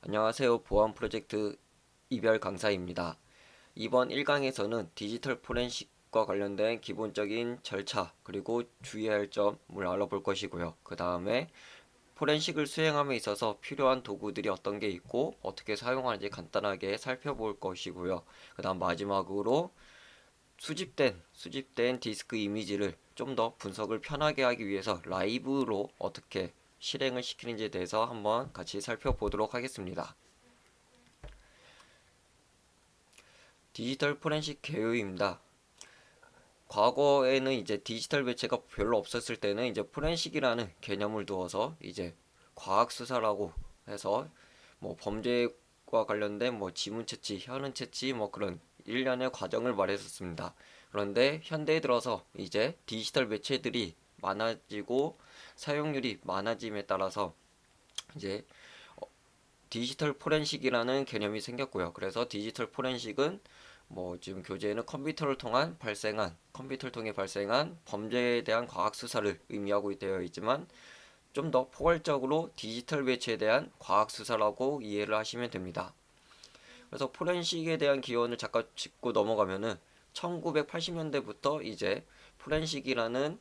안녕하세요. 보안 프로젝트 이별 강사입니다. 이번 1강에서는 디지털 포렌식과 관련된 기본적인 절차 그리고 주의할 점을 알아볼 것이고요. 그 다음에 포렌식을 수행함에 있어서 필요한 도구들이 어떤 게 있고 어떻게 사용하는지 간단하게 살펴볼 것이고요. 그 다음 마지막으로 수집된 수집된 디스크 이미지를 좀 더 분석을 편하게 하기 위해서 라이브로 어떻게 실행을 시키는지에 대해서 한번 같이 살펴보도록 하겠습니다. 디지털 포렌식 개요입니다. 과거에는 이제 디지털 매체가 별로 없었을 때는 이제 포렌식이라는 개념을 두어서 이제 과학 수사라고 해서 뭐 범죄과 관련된 뭐 지문 채취, 현은 채취 뭐 그런 일련의 과정을 말했었습니다. 그런데 현대에 들어서 이제 디지털 매체들이 많아지고 사용률이 많아짐에 따라서 이제 어, 디지털 포렌식이라는 개념이 생겼고요. 그래서 디지털 포렌식은 뭐 지금 교재에는 컴퓨터를 통한 발생한 컴퓨터를 통해 발생한 범죄에 대한 과학 수사를 의미하고 되어 있지만 좀 더 포괄적으로 디지털 매체에 대한 과학 수사라고 이해를 하시면 됩니다. 그래서 포렌식에 대한 기원을 잠깐 짚고 넘어가면은 1980년대부터 이제 포렌식이라는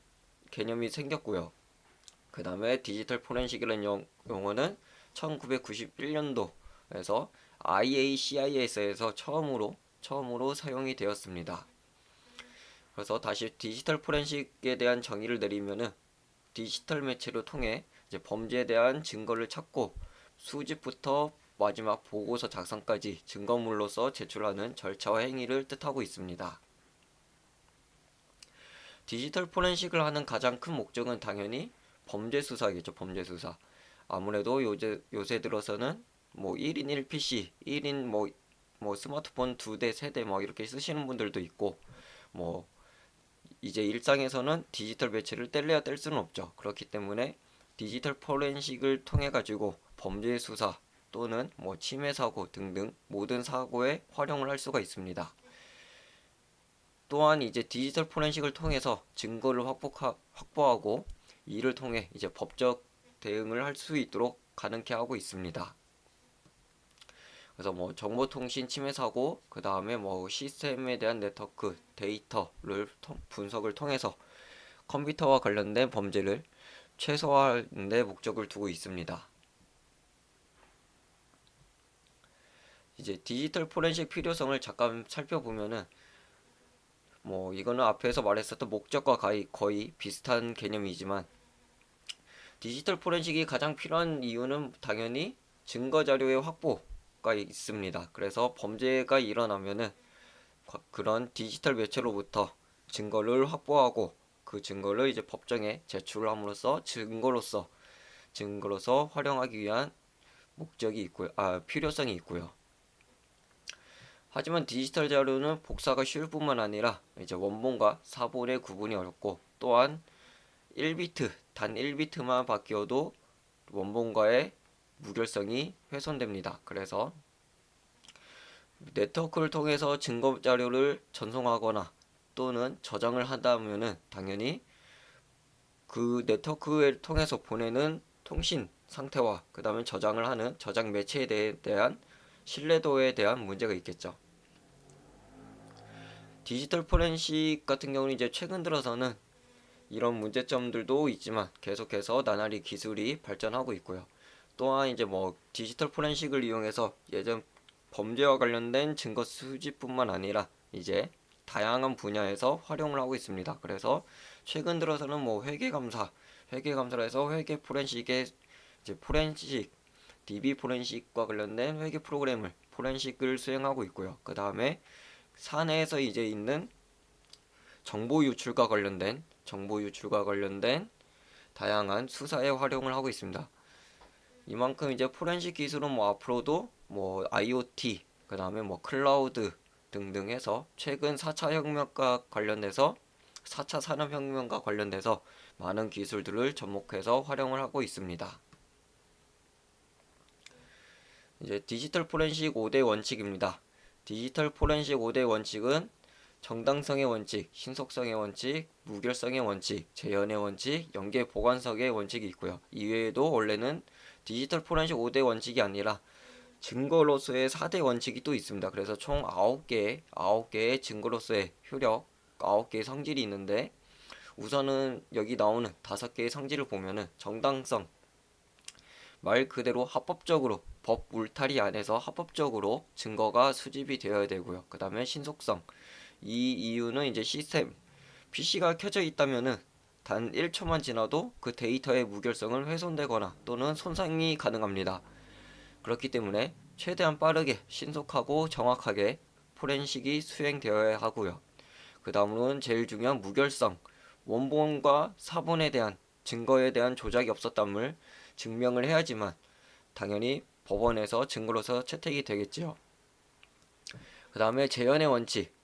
개념이 생겼고요. 그 다음에 디지털 포렌식이라는 용어는 1991년도에서 IACIS에서 처음으로 처음으로 사용이 되었습니다. 그래서 다시 디지털 포렌식에 대한 정의를 내리면은 디지털 매체를 통해 범죄에 대한 증거를 찾고 수집부터 마지막 보고서 작성까지 증거물로서 제출하는 절차와 행위를 뜻하고 있습니다. 디지털 포렌식을 하는 가장 큰 목적은 당연히 범죄 수사겠죠. 범죄 수사. 아무래도 요새 요새 들어서는 뭐 1인 1PC, 1인 뭐, 뭐 스마트폰 두 대, 세대뭐 이렇게 쓰시는 분들도 있고 뭐 이제 일상에서는 디지털 매체를 뗄래야 뗄 수는 없죠. 그렇기 때문에 디지털 포렌식을 통해 가지고 범죄 수사 또는 뭐 침해 사고 등등 모든 사고에 활용을 할 수가 있습니다. 또한 이제 디지털 포렌식을 통해서 증거를 확보하, 확보하고 이를 통해 이제 법적 대응을 할 수 있도록 가능케 하고 있습니다. 그래서 뭐 정보통신 침해 사고, 그 다음에 뭐 시스템에 대한 네트워크 데이터를 통, 분석을 통해서 컴퓨터와 관련된 범죄를 최소화하는 데 목적을 두고 있습니다. 이제 디지털 포렌식 필요성을 잠깐 살펴보면은 뭐 이거는 앞에서 말했었던 목적과 거의, 비슷한 개념이지만 디지털 포렌식이 가장 필요한 이유는 당연히 증거 자료의 확보가 있습니다. 그래서 범죄가 일어나면은 그런 디지털 매체로부터 증거를 확보하고 그 증거를 이제 법정에 제출을 함으로써 증거로서 증거로서 활용하기 위한 목적이 있고요. 아, 필요성이 있고요. 하지만 디지털 자료는 복사가 쉬울 뿐만 아니라 이제 원본과 사본의 구분이 어렵고 또한 1비트, 단 1비트만 바뀌어도 원본과의 무결성이 훼손됩니다. 그래서 네트워크를 통해서 증거 자료를 전송하거나 또는 저장을 한다면은 당연히 그 네트워크를 통해서 보내는 통신 상태와 그 다음에 저장을 하는 저장 매체에 대한 신뢰도에 대한 문제가 있겠죠. 디지털 포렌식 같은 경우는 이제 최근 들어서는 이런 문제점들도 있지만 계속해서 나날이 기술이 발전하고 있고요. 또한 이제 뭐 디지털 포렌식을 이용해서 예전 범죄와 관련된 증거 수집뿐만 아니라 이제 다양한 분야에서 활용을 하고 있습니다. 그래서 최근 들어서는 뭐 회계 감사, 회계 감사를 해서 회계 포렌식의 이제 포렌식, DB 포렌식과 관련된 회계 프로그램을 포렌식을 수행하고 있고요. 그 다음에 사내에서 이제 있는 정보 유출과 관련된 정보 유출과 관련된 다양한 수사에 활용을 하고 있습니다. 이만큼 이제 포렌식 기술은 뭐 앞으로도 뭐 IoT 그 다음에 뭐 클라우드 등등 해서 최근 4차 혁명과 관련돼서 4차 산업혁명과 관련돼서 많은 기술들을 접목해서 활용을 하고 있습니다. 이제 디지털 포렌식 5대 원칙입니다. 디지털 포렌식 5대 원칙은 정당성의 원칙, 신속성의 원칙, 무결성의 원칙, 재현의 원칙, 연계 보관성의 원칙이 있고요. 이외에도 원래는 디지털 포렌식 5대 원칙이 아니라 증거로서의 4대 원칙이 또 있습니다. 그래서 총 9개, 9개의 증거로서의 효력, 9개의 성질이 있는데 우선은 여기 나오는 5개의 성질을 보면은 정당성, 말 그대로 합법적으로 법 울타리 안에서 합법적으로 증거가 수집이 되어야 되고요. 그 다음에 신속성. 이 이유는 이제 시스템, PC가 켜져 있다면은 단 1초만 지나도 그 데이터의 무결성은 훼손되거나 또는 손상이 가능합니다. 그렇기 때문에 최대한 빠르게 신속하고 정확하게 포렌식이 수행되어야 하고요. 그 다음으로는 제일 중요한 무결성. 원본과 사본에 대한 증거에 대한 조작이 없었담을 증명을 해야지만 당연히 법원에서 증거로서 채택이 되겠지요. 그 다음에 재현의 원칙.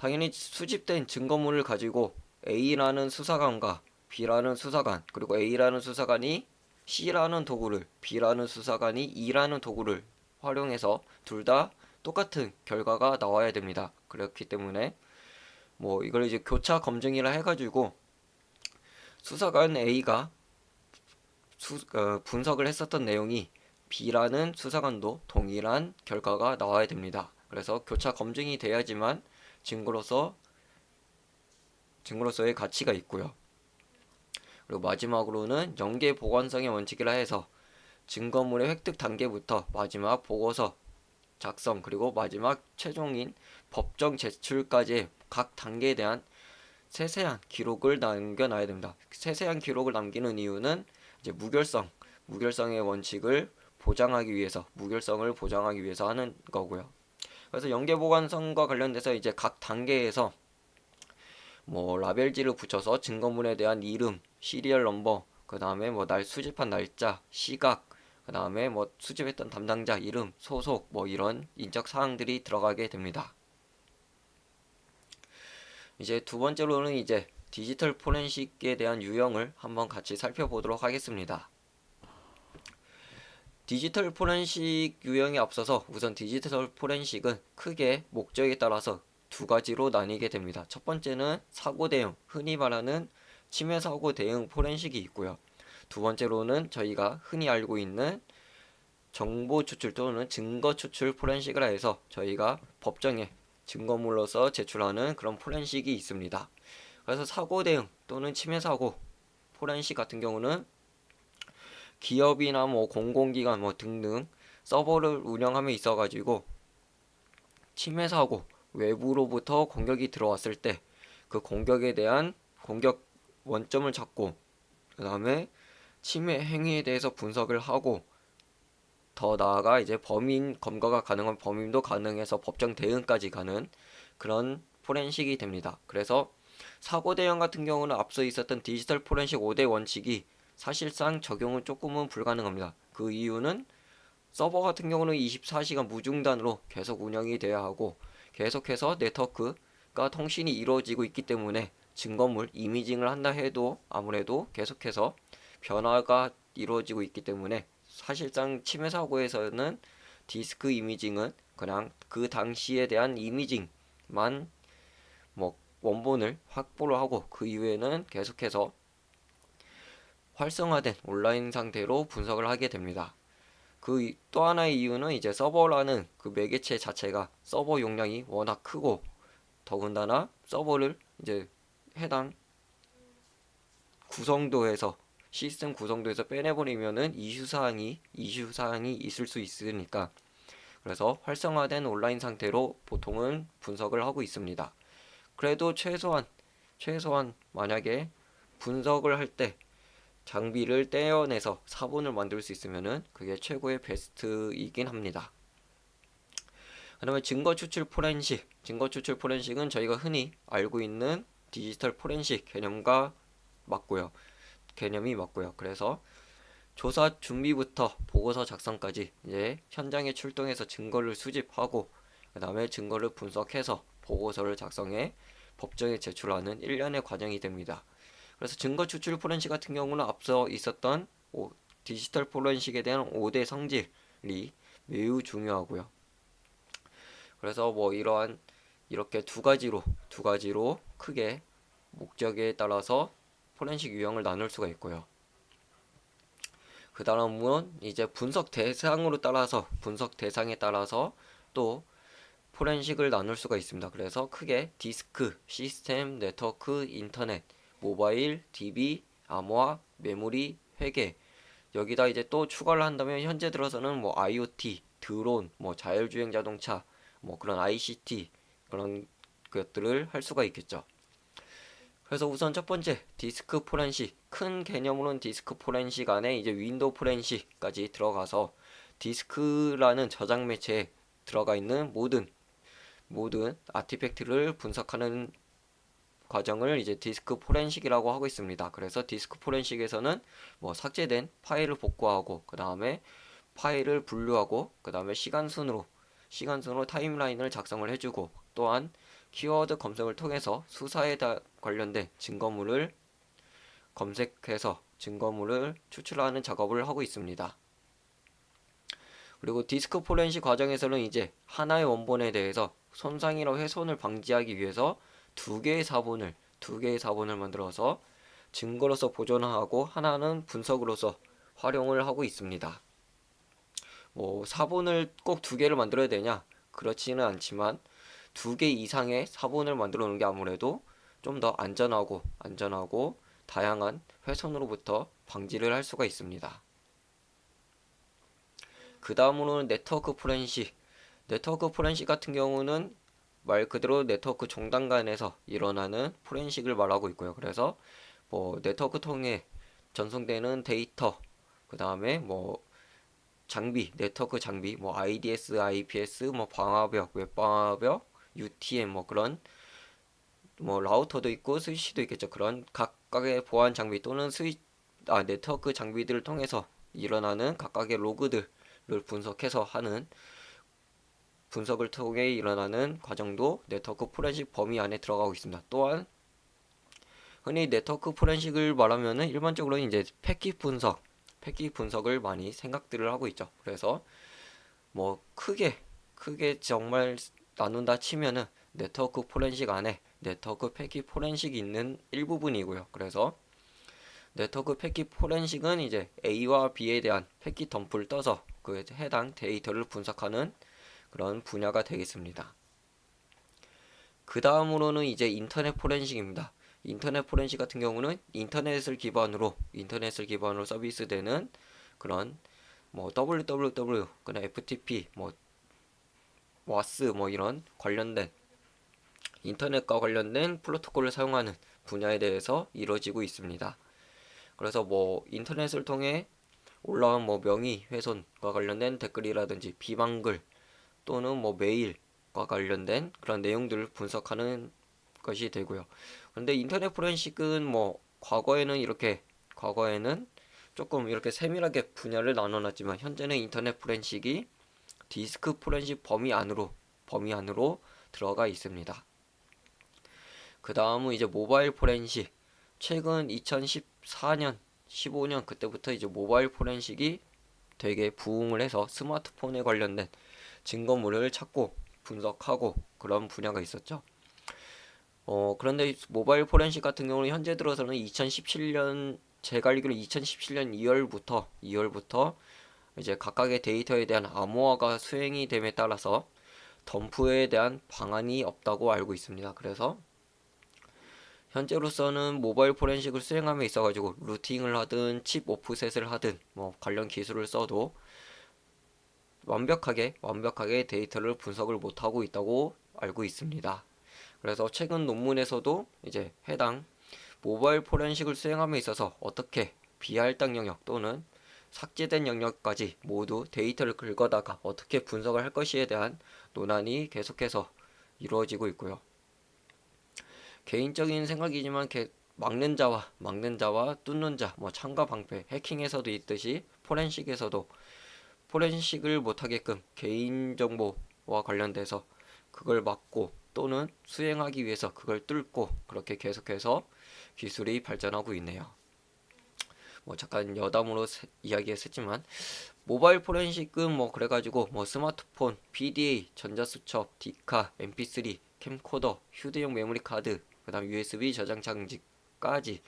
당연히 수집된 증거물을 가지고 A라는 수사관과 B라는 수사관 그리고 A라는 수사관이 C라는 도구를 B라는 수사관이 E라는 도구를 활용해서 둘 다 똑같은 결과가 나와야 됩니다. 그렇기 때문에 뭐 이걸 이제 교차 검증이라 해가지고 수사관 A가 수, 어, 분석을 했었던 내용이 B라는 수사관도 동일한 결과가 나와야 됩니다. 그래서 교차 검증이 돼야지만 증거로서 증거로서의 가치가 있고요. 그리고 마지막으로는 연계 보관성의 원칙이라 해서 증거물의 획득 단계부터 마지막 보고서 작성 그리고 마지막 최종인 법정 제출까지의 각 단계에 대한 세세한 기록을 남겨놔야 됩니다. 세세한 기록을 남기는 이유는 이제 무결성, 무결성의 원칙을 보장하기 위해서, 무결성을 보장하기 위해서 하는 거고요. 그래서 연계 보관성과 관련돼서 이제 각 단계에서 뭐 라벨지를 붙여서 증거물에 대한 이름, 시리얼 넘버, 그 다음에 뭐 날 수집한 날짜, 시각, 그 다음에 뭐 수집했던 담당자 이름, 소속, 뭐 이런 인적 사항들이 들어가게 됩니다. 이제 두 번째로는 이제 디지털 포렌식에 대한 유형을 한번 같이 살펴보도록 하겠습니다. 디지털 포렌식 유형에 앞서서 우선 디지털 포렌식은 크게 목적에 따라서 두 가지로 나뉘게 됩니다. 첫 번째는 사고 대응, 흔히 말하는 침해 사고 대응 포렌식이 있고요. 두 번째로는 저희가 흔히 알고 있는 정보 추출 또는 증거 추출 포렌식을 해서 저희가 법정에 증거물로서 제출하는 그런 포렌식이 있습니다. 그래서 사고 대응 또는 침해 사고 포렌식 같은 경우는 기업이나 뭐 공공기관 뭐 등등 서버를 운영함에 있어 가지고 침해 사고 외부로부터 공격이 들어왔을 때 그 공격에 대한 공격 원점을 잡고 그 다음에 침해 행위에 대해서 분석을 하고 더 나아가 이제 범인 검거가 가능한 범인도 가능해서 법정 대응까지 가는 그런 포렌식이 됩니다. 그래서 사고 대응 같은 경우는 앞서 있었던 디지털 포렌식 5대 원칙이 사실상 적용은 조금은 불가능합니다. 그 이유는 서버 같은 경우는 24시간 무중단으로 계속 운영이 돼야 하고 계속해서 네트워크가 통신이 이루어지고 있기 때문에 증거물 이미징을 한다 해도 아무래도 계속해서 변화가 이루어지고 있기 때문에 사실상 침해 사고에서는 디스크 이미징은 그냥 그 당시에 대한 이미징만 뭐 원본을 확보를 하고 그 이후에는 계속해서 활성화된 온라인 상태로 분석을 하게 됩니다. 그 또 하나의 이유는 이제 서버라는 그 매개체 자체가 서버 용량이 워낙 크고 더군다나 서버를 이제 해당 구성도에서 시스템 구성도에서 빼내버리면은 이슈 사항이 이슈 사항이 있을 수 있으니까 그래서 활성화된 온라인 상태로 보통은 분석을 하고 있습니다. 그래도 최소한 최소한 만약에 분석을 할 때 장비를 떼어내서 사본을 만들 수 있으면은 그게 최고의 베스트이긴 합니다. 그 다음에 증거 추출 포렌식 증거 추출 포렌식은 저희가 흔히 알고 있는 디지털 포렌식 개념과 맞고요. 개념이 맞고요. 그래서 조사 준비부터 보고서 작성까지 이제 현장에 출동해서 증거를 수집하고 그 다음에 증거를 분석해서 보고서를 작성해 법정에 제출하는 일련의 과정이 됩니다. 그래서 증거 추출 포렌식 같은 경우는 앞서 있었던 오, 디지털 포렌식에 대한 5대 성질이 매우 중요하고요. 그래서 뭐 이러한 이렇게 두 가지로 두 가지로 크게 목적에 따라서 포렌식 유형을 나눌 수가 있고요. 그그 다음은 이제 분석 대상으로 따라서 분석 대상에 따라서 또 포렌식을 나눌 수가 있습니다. 그래서 크게 디스크, 시스템, 네트워크, 인터넷, 모바일, DB, 암호화, 메모리, 회계 여기다 이제 또 추가를 한다면 현재 들어서는 뭐 IoT, 드론, 뭐 자율주행 자동차, 뭐 그런 ICT 그런 것들을 할 수가 있겠죠. 그래서 우선 첫 번째 디스크 포렌식 큰 개념으로는 디스크 포렌식 안에 이제 윈도우 포렌식까지 들어가서 디스크라는 저장 매체에 들어가 있는 모든 모든 artifact를 분석하는 과정을 이제 디스크 포렌식이라고 하고 있습니다. 그래서 디스크 포렌식에서는 뭐 삭제된 파일을 복구하고 그 다음에 파일을 분류하고 그 다음에 시간 순으로 시간 순으로 타임라인을 작성을 해주고 또한 키워드 검색을 통해서 수사에 관련된 증거물을 검색해서 증거물을 추출하는 작업을 하고 있습니다. 그리고 디스크 포렌식 과정에서는 이제 하나의 원본에 대해서 손상이나 훼손을 방지하기 위해서 두 개의 사본을 두 개의 사본을 만들어서 증거로서 보존하고 하나는 분석으로서 활용을 하고 있습니다. 뭐 사본을 꼭 두 개를 만들어야 되냐? 그렇지는 않지만 두 개 이상의 사본을 만들어 놓은 게 아무래도 좀 더 안전하고 안전하고 다양한 훼손으로부터 방지를 할 수가 있습니다. 그 다음으로는 네트워크 포렌식 네트워크 포렌식 같은 경우는 말 그대로 네트워크 종단 간에서 일어나는 포렌식을 말하고 있고요. 그래서 뭐 네트워크 통해 전송되는 데이터 그 다음에 뭐 장비 네트워크 장비 뭐 IDS, IPS, 뭐 방화벽, 웹방화벽, UTM 뭐 그런 뭐 라우터도 있고 스위치도 있겠죠. 그런 각각의 보안 장비 또는 스위 아 네트워크 장비들을 통해서 일어나는 각각의 로그들을 분석해서 하는 분석을 통해 일어나는 과정도 네트워크 포렌식 범위 안에 들어가고 있습니다. 또한 흔히 네트워크 포렌식을 말하면은 일반적으로 이제 패킷 분석, 패킷 분석을 많이 생각들을 하고 있죠. 그래서 뭐 크게 크게 정말 나눈다 치면은 네트워크 포렌식 안에 네트워크 패킷 포렌식이 있는 일부분이고요. 그래서 네트워크 패킷 포렌식은 이제 A와 B에 대한 패킷 덤프를 떠서 그 해당 데이터를 분석하는 그런 분야가 되겠습니다. 그 다음으로는 이제 인터넷 포렌식입니다. 인터넷 포렌식 같은 경우는 인터넷을 기반으로 인터넷을 기반으로 서비스되는 그런 뭐 www 그나 FTP 뭐 WAS 뭐 이런 관련된 인터넷과 관련된 프로토콜을 사용하는 분야에 대해서 이루어지고 있습니다. 그래서 뭐 인터넷을 통해 올라온 뭐 명의 훼손과 관련된 댓글이라든지 비방글 또는 뭐 메일과 관련된 그런 내용들을 분석하는 것이 되고요. 근데 인터넷 포렌식은 뭐 과거에는 이렇게 과거에는 조금 이렇게 세밀하게 분야를 나눠놨지만 현재는 인터넷 포렌식이 디스크 포렌식 범위 안으로 범위 안으로 들어가 있습니다. 그 다음은 이제 모바일 포렌식 최근 2014년 15년 그때부터 이제 모바일 포렌식이 되게 부흥을 해서 스마트폰에 관련된 증거물을 찾고 분석하고 그런 분야가 있었죠. 어, 그런데 모바일 포렌식 같은 경우는 현재 들어서는 2017년 제가 알기로 2017년 2월부터 2월부터 이제 각각의 데이터에 대한 암호화가 수행이 됨에 따라서 덤프에 대한 방안이 없다고 알고 있습니다. 그래서 현재로서는 모바일 포렌식을 수행함에 있어 가지고 루팅을 하든 칩 오프셋을 하든 뭐 관련 기술을 써도 완벽하게 완벽하게 데이터를 분석을 못하고 있다고 알고 있습니다. 그래서 최근 논문에서도 이제 해당 모바일 포렌식을 수행함에 있어서 어떻게 비할당 영역 또는 삭제된 영역까지 모두 데이터를 긁어다가 어떻게 분석을 할 것이에 대한 논란이 계속해서 이루어지고 있고요. 개인적인 생각이지만 막는 자와 막는 자와 뚫는 자, 뭐 참가 방패, 해킹에서도 있듯이 포렌식에서도 포렌식을 못하게끔 개인정보와 관련돼서 그걸 막고 또는 수행하기 위해서 그걸 뚫고 그렇게 계속해서 기술이 발전하고 있네요. 뭐 잠깐 여담으로 이야기했었지만 모바일 포렌식은 뭐 그래가지고 뭐 스마트폰, PDA, 전자수첩, 디카, MP3, 캠코더, 휴대용 메모리 카드, 그다음 USB 저장 장치까지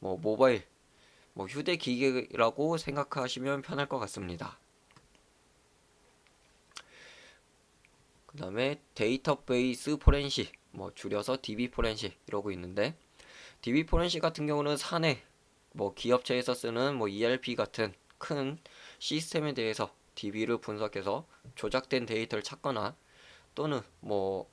뭐 모바일 뭐 휴대 기계라고 생각하시면 편할 것 같습니다. 그 다음에 데이터베이스 포렌식 뭐 줄여서 DB 포렌식 이러고 있는데 DB 포렌식 같은 경우는 사내 뭐 기업체에서 쓰는 뭐 ERP 같은 큰 시스템에 대해서 DB를 분석해서 조작된 데이터를 찾거나 또는 뭐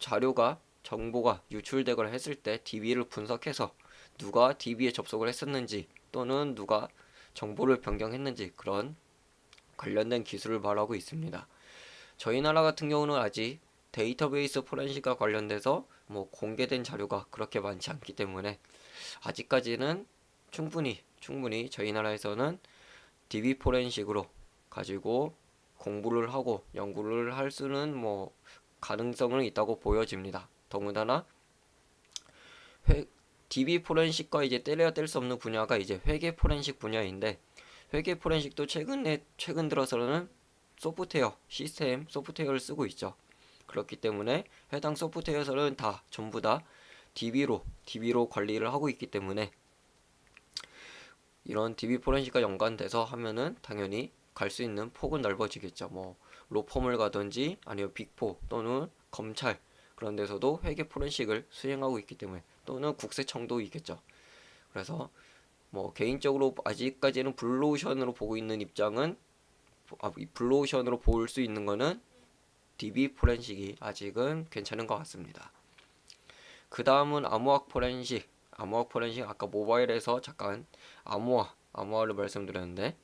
자료가 정보가 유출되거나 했을 때 DB를 분석해서 누가 DB에 접속을 했었는지 또는 누가 정보를 변경했는지 그런 관련된 기술을 말하고 있습니다. 저희 나라 같은 경우는 아직 데이터베이스 포렌식과 관련돼서 뭐 공개된 자료가 그렇게 많지 않기 때문에 아직까지는 충분히 충분히 저희 나라에서는 DB 포렌식으로 가지고 공부를 하고 연구를 할 수는 뭐 가능성은 있다고 보여집니다. 더군다나 회, DB 포렌식과 이제 떼려야 뗄 수 없는 분야가 이제 회계 포렌식 분야인데 회계 포렌식도 최근에 최근 들어서는 소프트웨어 시스템 소프트웨어를 쓰고 있죠. 그렇기 때문에 해당 소프트웨어에서는 다 전부 다 DB로 DB로 관리를 하고 있기 때문에 이런 DB 포렌식과 연관돼서 하면은 당연히 갈 수 있는 폭은 넓어지겠죠. 뭐 로펌을 가든지 아니면 빅포 또는 검찰 그런 데서도 회계 포렌식을 수행하고 있기 때문에 또는 국세청도 있겠죠. 그래서 뭐 개인적으로 아직까지는 블루오션으로 보고 있는 입장은 아, 블루오션으로 볼 수 있는 거는 DB 포렌식이 아직은 괜찮은 것 같습니다. 그 다음은 암호학 포렌식. 암호학 포렌식 아까 모바일에서 잠깐 암호화, 암호화를 말씀드렸는데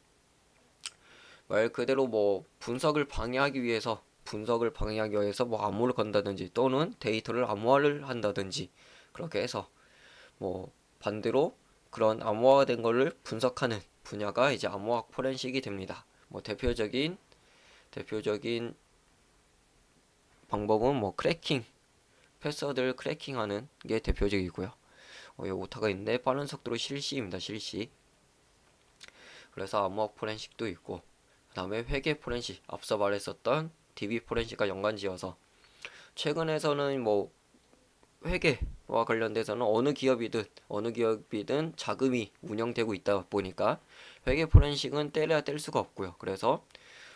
말 그대로 뭐 분석을 방해하기 위해서 분석을 방해하기 위해서 뭐 암호를 건다든지 또는 데이터를 암호화를 한다든지 그렇게 해서 뭐 반대로 그런 암호화된 거를 분석하는 분야가 이제 암호학 포렌식이 됩니다. 뭐 대표적인 대표적인 방법은 뭐 cracking 패스워드를 cracking하는 게 대표적이고요. 어, 여기 오타가 있는데 빠른 속도로 실시입니다. 실시. 그래서 암호학 포렌식도 있고 그 다음에 회계 포렌식 앞서 말했었던 DB 포렌식과 연관지어서 최근에서는 뭐 회계와 관련돼서는 어느 기업이든 어느 기업이든 자금이 운영되고 있다 보니까 회계 포렌식은 떼려야 뗄 수가 없고요. 그래서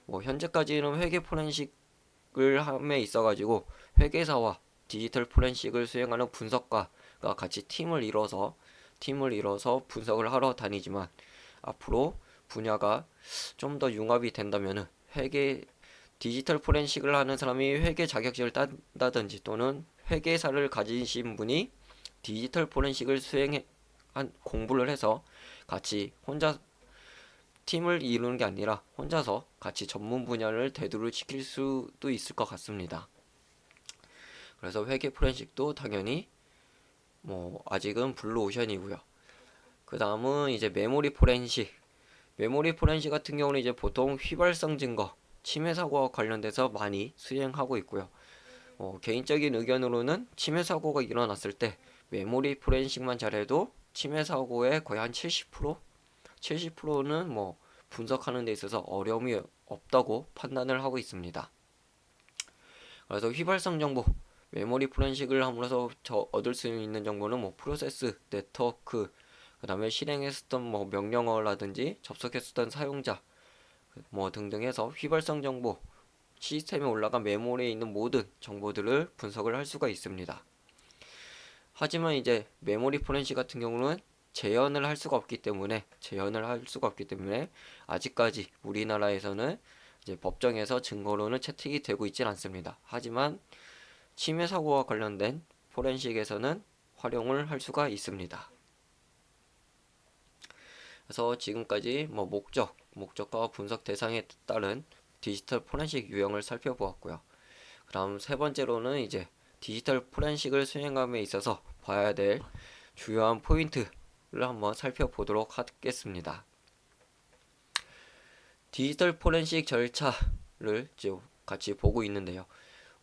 뭐 현재까지는 회계 포렌식을 함에 있어 가지고 회계사와 디지털 포렌식을 수행하는 분석가가 같이 팀을 이뤄서 팀을 이뤄서 분석을 하러 다니지만 앞으로 분야가 좀 더 융합이 된다면은 회계 디지털 포렌식을 하는 사람이 회계 자격증을 딴다든지 또는 회계사를 가지신 분이 디지털 포렌식을 수행한 공부를 해서 같이 혼자 팀을 이루는 게 아니라 혼자서 같이 전문 분야를 대두를 시킬 수도 있을 것 같습니다. 그래서 회계 포렌식도 당연히 뭐 아직은 블루 오션이고요. 그 다음은 이제 메모리 포렌식. 메모리 포렌식 같은 경우는 이제 보통 휘발성 증거, 침해 사고와 관련돼서 많이 수행하고 있고요. 어, 개인적인 의견으로는 침해 사고가 일어났을 때 메모리 포렌식만 잘해도 침해 사고의 거의 한 70%? 70%는 뭐 분석하는 데 있어서 어려움이 없다고 판단을 하고 있습니다. 그래서 휘발성 정보, 메모리 포렌식을 함으로써 저 얻을 수 있는 정보는 뭐 프로세스, 네트워크, 그 다음에 실행했었던 뭐 명령어라든지 접속했었던 사용자, 뭐 등등 해서 휘발성 정보, 시스템에 올라간 메모리에 있는 모든 정보들을 분석을 할 수가 있습니다. 하지만 이제 메모리 포렌식 같은 경우는 재현을 할 수가 없기 때문에 재현을 할 수가 없기 때문에 아직까지 우리나라에서는 이제 법정에서 증거로는 채택이 되고 있진 않습니다. 하지만 침해 사고와 관련된 포렌식에서는 활용을 할 수가 있습니다. 그래서 지금까지 뭐 목적, 목적과 분석 대상에 따른 디지털 포렌식 유형을 살펴보았고요. 그 다음 세 번째로는 이제 디지털 포렌식을 수행함에 있어서 봐야 될 주요한 포인트를 한번 살펴보도록 하겠습니다. 디지털 포렌식 절차를 이제 같이 보고 있는데요.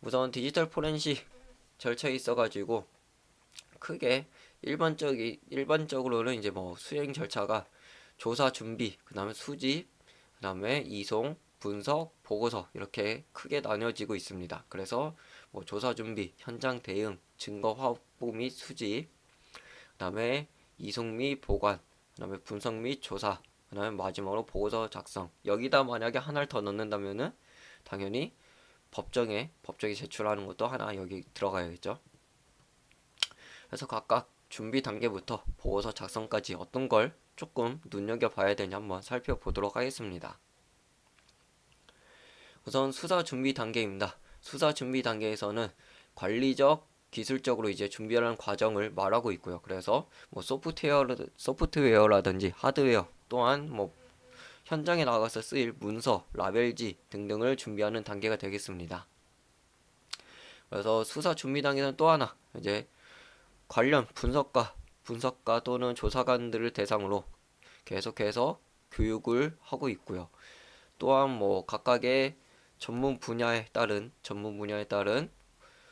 우선 디지털 포렌식 절차에 있어가지고 크게 일반적이 일반적으로는 이제 뭐 수행 절차가 조사 준비, 그 다음에 수집, 그 다음에 이송, 분석, 보고서 이렇게 크게 나뉘어지고 있습니다. 그래서 뭐 조사 준비, 현장 대응, 증거 확보 및 수집, 그 다음에 이송 및 보관, 그 다음에 분석 및 조사, 그 다음에 마지막으로 보고서 작성. 여기다 만약에 하나를 더 넣는다면은 당연히 법정에 법정에 제출하는 것도 하나 여기 들어가야겠죠. 그래서 각각 준비 단계부터 보고서 작성까지 어떤 걸 조금 눈여겨봐야 되냐 한번 살펴보도록 하겠습니다. 우선 수사 준비 단계입니다. 수사 준비 단계에서는 관리적, 기술적으로 이제 준비하는 과정을 말하고 있고요. 그래서 뭐 소프트웨어, 소프트웨어라든지 하드웨어 또한 뭐 현장에 나가서 쓰일 문서, 라벨지 등등을 준비하는 단계가 되겠습니다. 그래서 수사 준비 단계는 또 하나 이제 관련 분석가, 분석가 또는 조사관들을 대상으로 계속해서 교육을 하고 있고요. 또한 뭐 각각의 전문 분야에 따른 전문 분야에 따른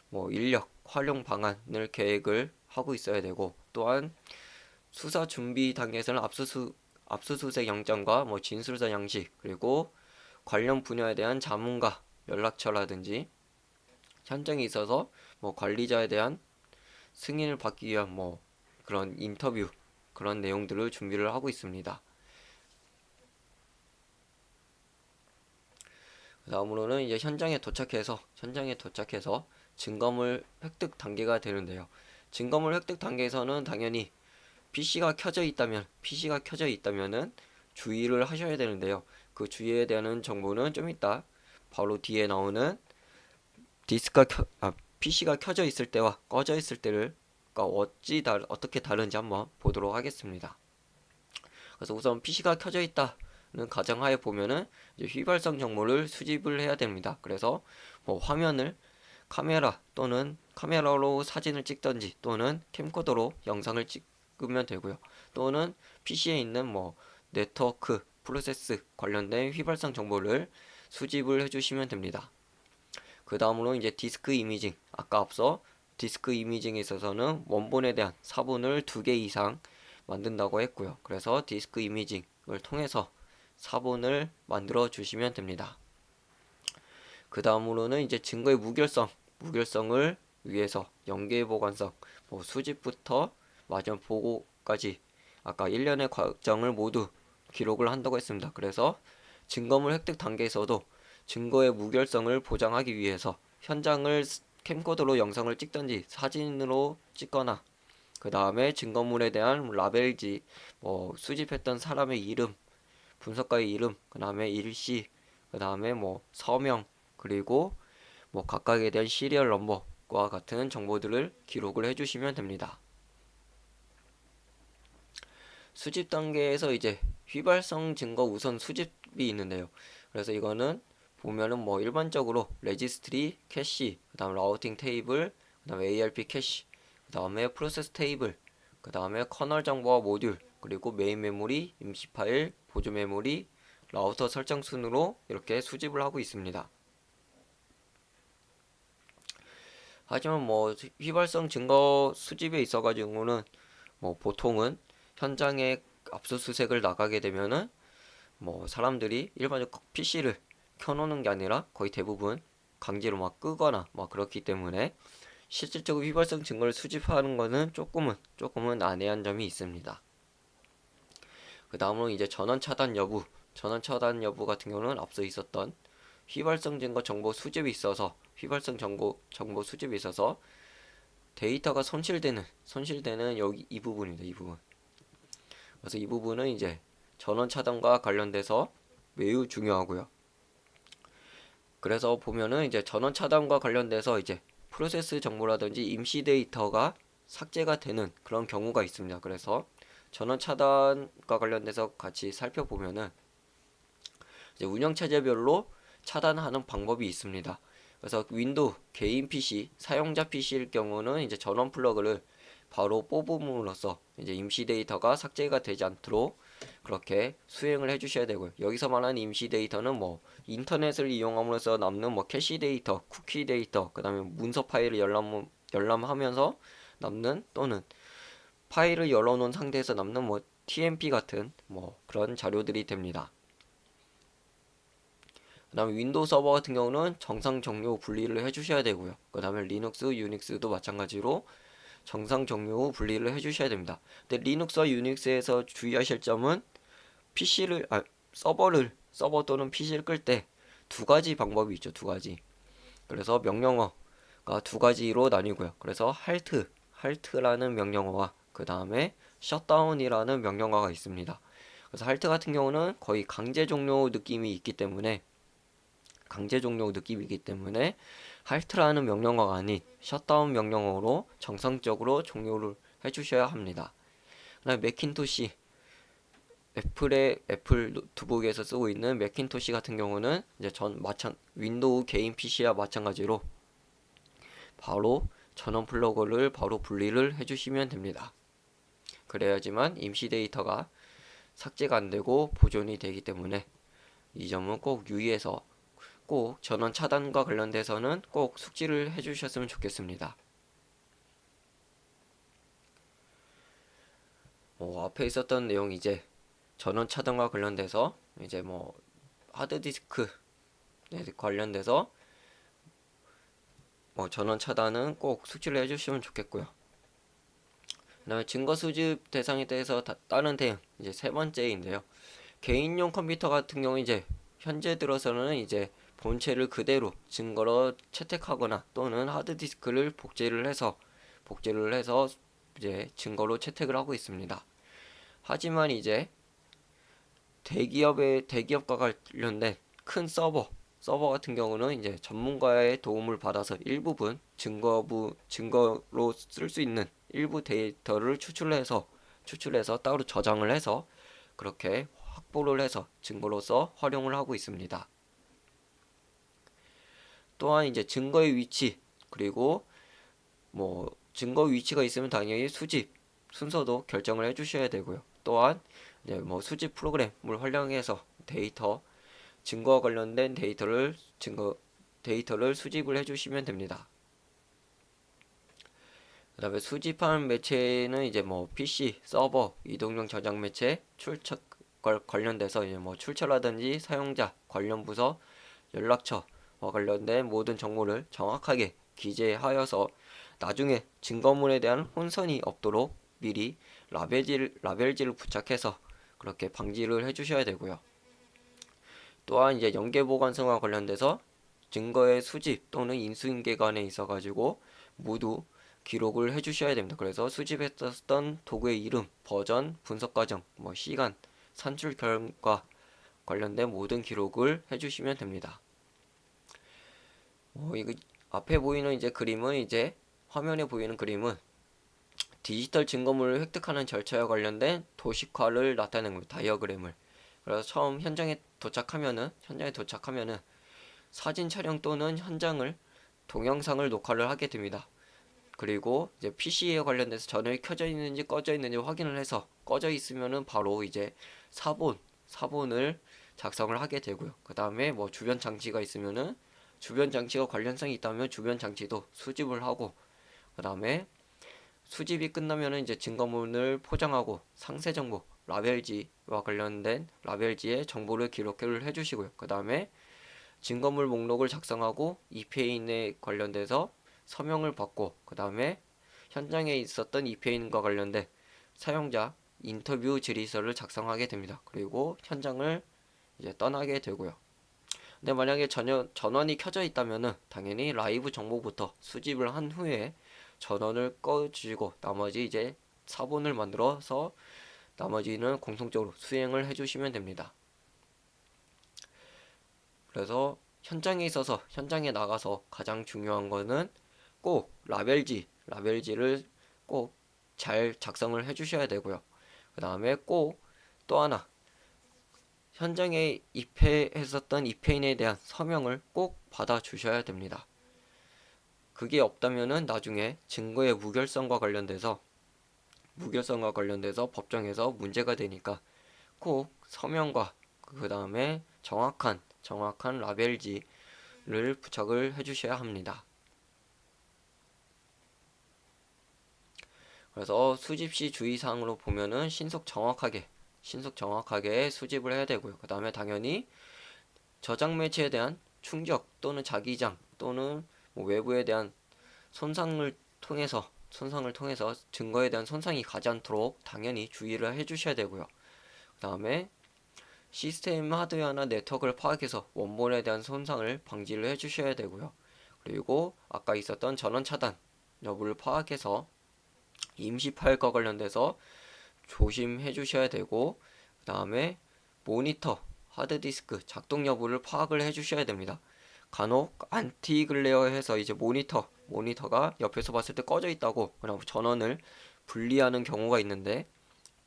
뭐 인력 활용 방안을 계획을 하고 있어야 되고 또한 수사 준비 단계에서는 압수수 압수수색 영장과 뭐 진술서 양식 그리고 관련 분야에 대한 자문가 연락처라든지 현장에 있어서 뭐 관리자에 대한 승인을 받기 위한 뭐 그런 인터뷰 그런 내용들을 준비를 하고 있습니다. 다음으로는 이제 현장에 도착해서 현장에 도착해서 증거물 획득 단계가 되는데요. 증거물 획득 단계에서는 당연히 PC가 켜져 있다면 PC가 켜져 있다면은 주의를 하셔야 되는데요. 그 주의에 대한 정보는 좀 이따 바로 뒤에 나오는 디스크가 켜, 아, PC가 켜져 있을 때와 꺼져 있을 때를 어찌 다, 어떻게 다른지 한번 보도록 하겠습니다. 그래서 우선 PC가 켜져 있다는 가정하에 보면은 휘발성 정보를 수집을 해야 됩니다. 그래서 뭐 화면을 카메라 또는 카메라로 사진을 찍던지 또는 캠코더로 영상을 찍으면 되고요. 또는 PC에 있는 뭐 네트워크, 프로세스 관련된 휘발성 정보를 수집을 해주시면 됩니다. 그 다음으로 이제 디스크 imaging 아까 앞서 디스크 imaging에 있어서는 원본에 대한 사본을 두 개 이상 만든다고 했고요. 그래서 디스크 imaging을 통해서 사본을 만들어 주시면 됩니다. 그 다음으로는 이제 증거의 무결성, 무결성을 위해서 연계 보관성, 뭐 수집부터 마지막 보고까지 아까 1년의 과정을 모두 기록을 한다고 했습니다. 그래서 증거물 획득 단계에서도 증거의 무결성을 보장하기 위해서 현장을 캠코더로 영상을 찍던지 사진으로 찍거나 그 다음에 증거물에 대한 라벨지 뭐 수집했던 사람의 이름 분석가의 이름 그 다음에 일시 그 다음에 뭐 서명 그리고 뭐 각각에 대한 serial number와 같은 정보들을 기록을 해주시면 됩니다. 수집 단계에서 이제 휘발성 증거 우선 수집이 있는데요. 그래서 이거는 보면은 뭐 일반적으로 registry, 캐시, 그 다음 routing table, 그 다음에 ARP 캐시, 그 다음에 process table, 그 다음에 kernel 정보와 모듈, 그리고 메인 메모리, 임시 파일, 보조 메모리, 라우터 설정 순으로 이렇게 수집을 하고 있습니다. 하지만 뭐 휘발성 증거 수집에 있어 가지고는 뭐 보통은 현장에 압수수색을 나가게 되면은 뭐 사람들이 일반적 PC를 켜놓는 게 아니라 거의 대부분 강제로 막 끄거나 막 그렇기 때문에 실질적으로 휘발성 증거를 수집하는 거는 조금은 조금은 난해한 점이 있습니다. 그 다음으로 이제 전원 차단 여부 전원 차단 여부 같은 경우는 앞서 있었던 휘발성 증거 정보 수집이 있어서 휘발성 정보 정보 수집이 있어서 데이터가 손실되는 손실되는 여기 이 부분입니다. 이 부분. 그래서 이 부분은 이제 전원 차단과 관련돼서 매우 중요하고요. 그래서 보면은 이제 전원 차단과 관련돼서 이제 프로세스 정보라든지 임시 데이터가 삭제가 되는 그런 경우가 있습니다. 그래서 전원 차단과 관련돼서 같이 살펴보면은 이제 운영 체제별로 차단하는 방법이 있습니다. 그래서 윈도우 개인 PC 사용자 PC일 경우는 이제 전원 플러그를 바로 뽑음으로써 이제 임시 데이터가 삭제가 되지 않도록 그렇게 수행을 해주셔야 되고요. 여기서 말하는 임시 데이터는 뭐 인터넷을 이용함으로써 남는 뭐 캐시 데이터, 쿠키 데이터, 그 다음에 문서 파일을 열람, 열람하면서 남는 또는 파일을 열어놓은 상태에서 남는 뭐 TMP 같은 뭐 그런 자료들이 됩니다. 그 다음에 윈도우 서버 같은 경우는 정상 종료 분리를 해주셔야 되고요. 그 다음에 리눅스, 유닉스도 마찬가지로 정상 후 분리를 해주셔야 됩니다. 근데 리눅스와 유닉스에서 주의하실 점은 PC를 아 서버를 서버 또는 PC를 끌 때 두 가지 방법이 있죠. 두 가지. 그래서 명령어가 두 가지로 나뉘고요. 그래서 halt halt라는 명령어와 그 다음에 shutdown이라는 명령어가 있습니다. 그래서 halt 같은 경우는 거의 강제 종료 느낌이 있기 때문에 강제 종료 느낌이기 때문에 halt라는 명령어가 아닌 shutdown 명령어로 정상적으로 종료를 해주셔야 합니다. 그다음 맥킨토시 애플의 애플 노트북에서 쓰고 있는 맥킨토시 같은 경우는 이제 전 마찬 윈도우 개인 PC와 마찬가지로 바로 전원 플러그를 바로 분리를 해주시면 됩니다. 그래야지만 임시 데이터가 삭제가 안 되고 보존이 되기 때문에 이 점은 꼭 유의해서 꼭 전원 차단과 관련돼서는 꼭 숙지를 해주셨으면 좋겠습니다. 뭐 앞에 있었던 내용 이제 전원 차단과 관련돼서 이제 뭐 하드디스크 네, 관련돼서 뭐 전원 차단은 꼭 숙지를 해주시면 좋겠고요. 그다음에 증거 수집 대상에 대해서 다, 다른 대응 이제 세 번째인데요. 개인용 컴퓨터 같은 경우 이제 현재 들어서는 이제 본체를 그대로 증거로 채택하거나 또는 하드디스크를 복제를 해서 복제를 해서 이제 증거로 채택을 하고 있습니다. 하지만 이제 대기업의 대기업과 관련된 큰 서버 서버 같은 경우는 이제 전문가의 도움을 받아서 일부분 증거부 증거로 쓸 수 있는 일부 데이터를 추출해서 추출해서 따로 저장을 해서 그렇게 확보를 해서 증거로서 활용을 하고 있습니다. 또한 이제 증거의 위치 그리고 뭐 증거 위치가 있으면 당연히 수집 순서도 결정을 해 주셔야 되고요. 또한 이제 뭐 수집 프로그램을 활용해서 데이터 증거와 관련된 데이터를 증거 데이터를 수집을 해 주시면 됩니다. 그 다음에 수집한 매체는 이제 뭐 PC, 서버, 이동용 저장 매체, 출처 관련돼서 이제 뭐 출처라든지 사용자, 관련 부서, 연락처와 관련된 모든 정보를 정확하게 기재하여서 나중에 증거물에 대한 혼선이 없도록 미리 라벨지를, 라벨지를 부착해서 그렇게 방지를 해주셔야 되고요. 또한 이제 연계 보관성과 관련돼서 증거의 수집 또는 인수인계관에 있어 가지고 모두 기록을 해주셔야 됩니다. 그래서 수집했었던 도구의 이름, 버전, 분석 과정, 뭐 시간, 산출 결과 관련된 모든 기록을 해주시면 됩니다. 어, 이거 앞에 보이는 이제 그림은 이제 화면에 보이는 그림은 디지털 증거물을 획득하는 절차와 관련된 도식화를 나타내는 겁니다. 다이어그램을. 그래서 처음 현장에 도착하면은 현장에 도착하면은 사진 촬영 또는 현장을 동영상을 녹화를 하게 됩니다. 그리고 이제 PC에 관련돼서 전원이 켜져 있는지 꺼져 있는지 확인을 해서 꺼져 있으면은 바로 이제 사본 사본을 작성을 하게 되고요. 그 다음에 뭐 주변 장치가 있으면은 주변 장치가 관련성이 있다면 주변 장치도 수집을 하고 그 다음에 수집이 끝나면은 이제 증거물을 포장하고 상세 정보 라벨지와 관련된 라벨지의 정보를 기록을 해주시고요. 그 다음에 증거물 목록을 작성하고 EPA인에 관련돼서 서명을 받고 그 다음에 현장에 있었던 EPA인과 관련된 사용자 인터뷰 질의서를 작성하게 됩니다. 그리고 현장을 이제 떠나게 되고요. 근데 만약에 전혀, 전원이 켜져 있다면은 당연히 라이브 정보부터 수집을 한 후에 전원을 꺼주시고 나머지 이제 사본을 만들어서 나머지는 공통적으로 수행을 해주시면 됩니다. 그래서 현장에 있어서 현장에 나가서 가장 중요한 거는 꼭 라벨지 라벨지를 꼭 잘 작성을 해주셔야 되고요. 그 다음에 꼭 또 하나 현장에 입회했었던 입회인에 대한 서명을 꼭 받아 주셔야 됩니다. 그게 없다면은 나중에 증거의 무결성과 관련돼서 무결성과 관련돼서 법정에서 문제가 되니까 꼭 서명과 그 다음에 정확한 정확한 라벨지를 부착을 해주셔야 합니다. 그래서 수집 시 주의사항으로 보면은 신속 정확하게 신속 정확하게 수집을 해야 되고요. 그 다음에 당연히 저장 매체에 대한 충격 또는 자기장 또는 뭐 외부에 대한 손상을 통해서 손상을 통해서 증거에 대한 손상이 가지 않도록 당연히 주의를 해주셔야 되고요. 그 다음에 시스템 하드웨어나 네트워크를 파악해서 원본에 대한 손상을 방지를 해주셔야 되고요. 그리고 아까 있었던 전원 차단 여부를 파악해서 임시 파일과 관련돼서 조심해 주셔야 되고 그 다음에 모니터, 하드디스크 작동 여부를 파악을 해 주셔야 됩니다. 간혹 anti-glare 해서 이제 모니터, 모니터가 옆에서 봤을 때 꺼져 있다고 그냥 전원을 분리하는 경우가 있는데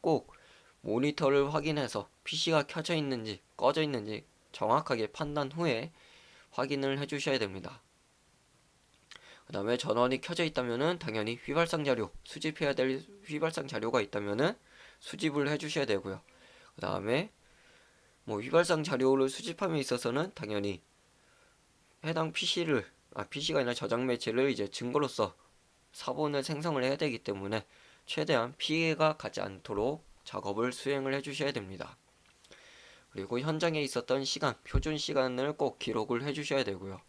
꼭 모니터를 확인해서 PC가 켜져 있는지 꺼져 있는지 정확하게 판단 후에 확인을 해 주셔야 됩니다. 그 다음에 전원이 켜져 있다면은 당연히 휘발성 자료 수집해야 될 휘발성 자료가 있다면은 수집을 해 주셔야 되고요. 그 다음에 뭐 휘발성 자료를 수집함에 있어서는 당연히 해당 PC를 아 PC가 아니라 저장 매체를 이제 증거로서 사본을 생성을 해야 되기 때문에 최대한 피해가 가지 않도록 작업을 수행을 해 주셔야 됩니다. 그리고 현장에 있었던 시간, 표준 시간을 꼭 기록을 해 주셔야 되고요.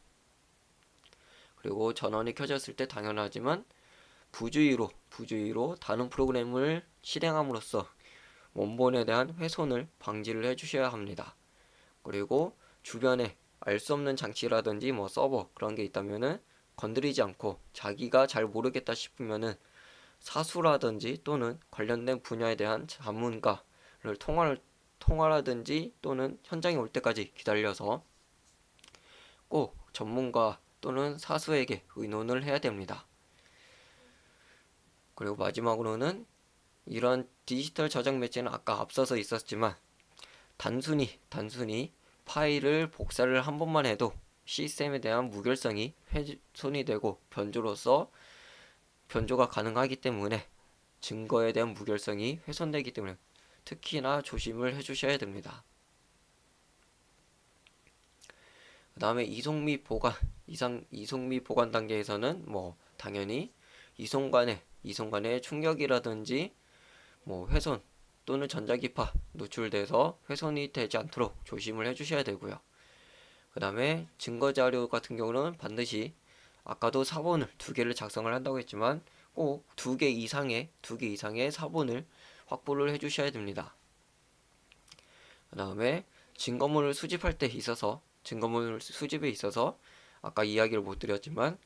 그리고 전원이 켜졌을 때 당연하지만 부주의로 부주의로 다른 프로그램을 실행함으로써 원본에 대한 훼손을 방지를 해 주셔야 합니다. 그리고 주변에 알 수 없는 장치라든지 뭐 서버 그런 게 있다면은 건드리지 않고 자기가 잘 모르겠다 싶으면은 사수라든지 또는 관련된 분야에 대한 전문가를 통화를 통화라든지 또는 현장에 올 때까지 기다려서 꼭 전문가 또는 사수에게 의논을 해야 됩니다. 그리고 마지막으로는 이런 디지털 저장 매체는 아까 앞서서 있었지만 단순히 단순히 파일을 복사를 한 번만 해도 시스템에 대한 무결성이 훼손이 되고 변조로서 변조가 가능하기 때문에 증거에 대한 무결성이 훼손되기 때문에 특히나 조심을 해주셔야 됩니다. 그 다음에 이송 및 보관 이상 이송 및 보관 단계에서는 뭐 당연히 이송 간의 이송 간의 충격이라든지 뭐 훼손 또는 전자기파 노출돼서 훼손이 되지 않도록 조심을 해주셔야 되고요. 그 다음에 증거자료 같은 경우는 반드시 아까도 사본을 두 개를 작성을 한다고 했지만 꼭 두 개 이상의 두 개 이상의 사본을 확보를 해주셔야 됩니다. 그 다음에 증거물을 수집할 때 있어서 증거물 수집에 있어서 아까 이야기를 못 드렸지만